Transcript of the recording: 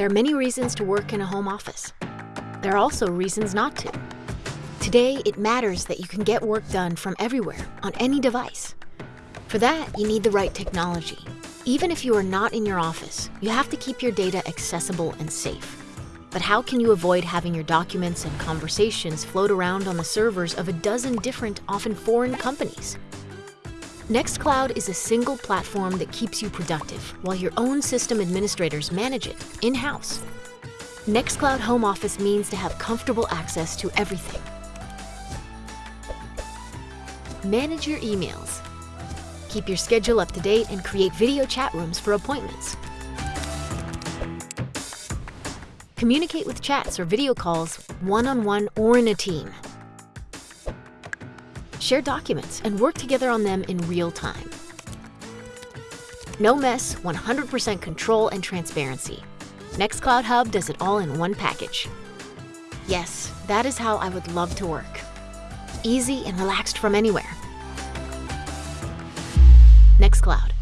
There are many reasons to work in a home office. There are also reasons not to. Today, it matters that you can get work done from everywhere, on any device. For that, you need the right technology. Even if you are not in your office, you have to keep your data accessible and safe. But how can you avoid having your documents and conversations float around on the servers of a dozen different, often foreign companies? Nextcloud is a single platform that keeps you productive, while your own system administrators manage it in-house. Nextcloud Home Office means to have comfortable access to everything. Manage your emails. Keep your schedule up to date and create video chat rooms for appointments. Communicate with chats or video calls, one-on-one or in a team. Share documents and work together on them in real time. No mess, 100% control and transparency. Nextcloud Hub does it all in one package. Yes, that is how I would love to work. Easy and relaxed from anywhere. Nextcloud.